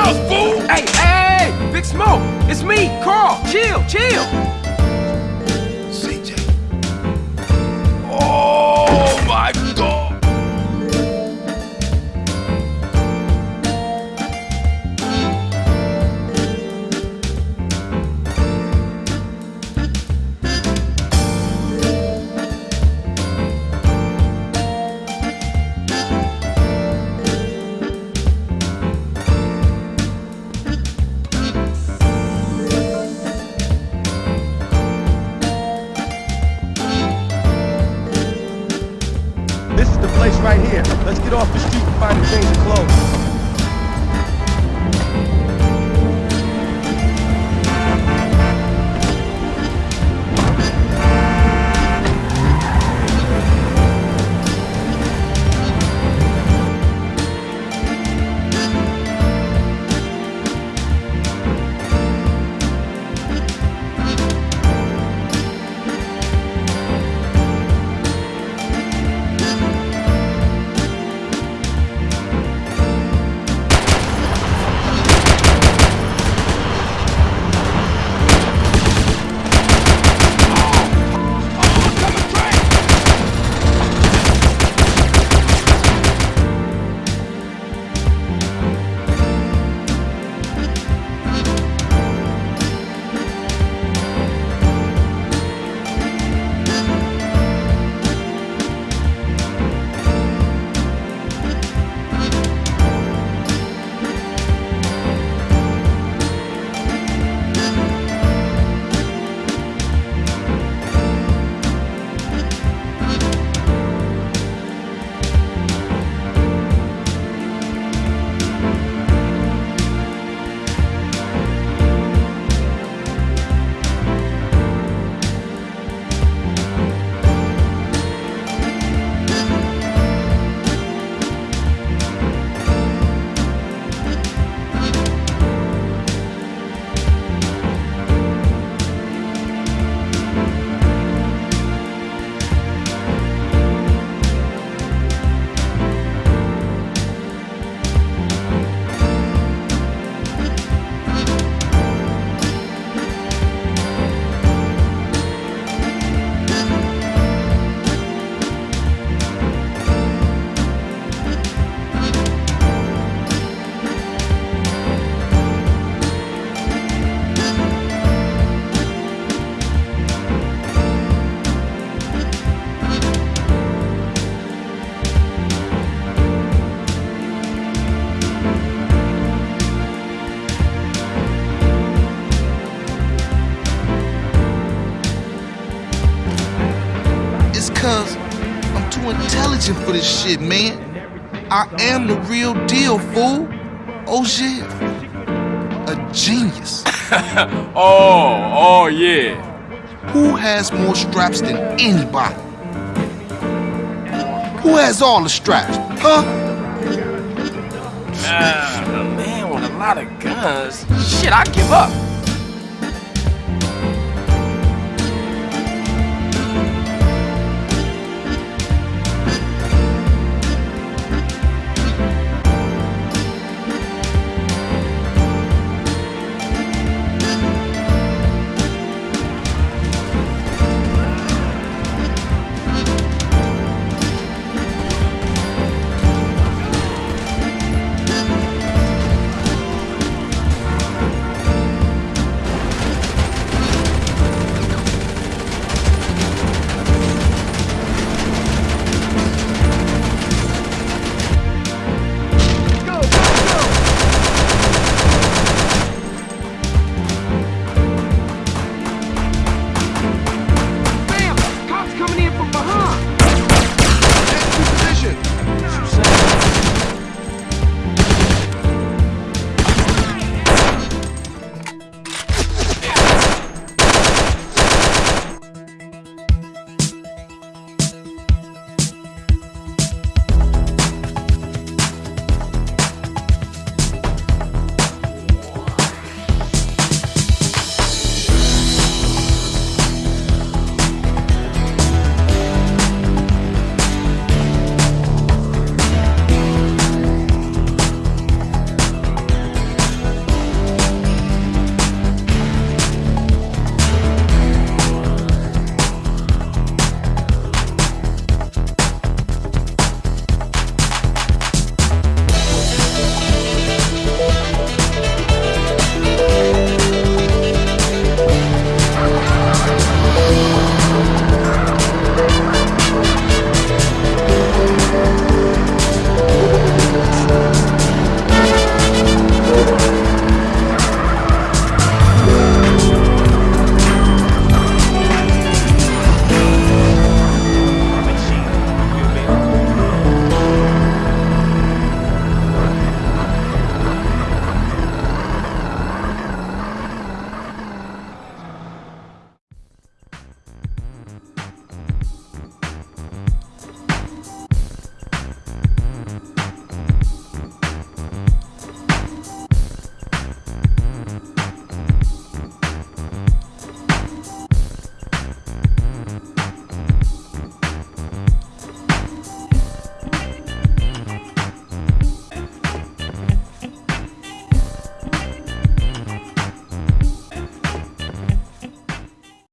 house, fool! Hey, hey, hey! Big Smoke! It's me, Carl! Chill, chill! Get off the street and find a change of clothes. For this shit, man. I am the real deal, fool. Oh shit. A genius. Oh, oh yeah. Who has more straps than anybody? Who has all the straps? Huh? A man with a lot of guns. Shit, I give up.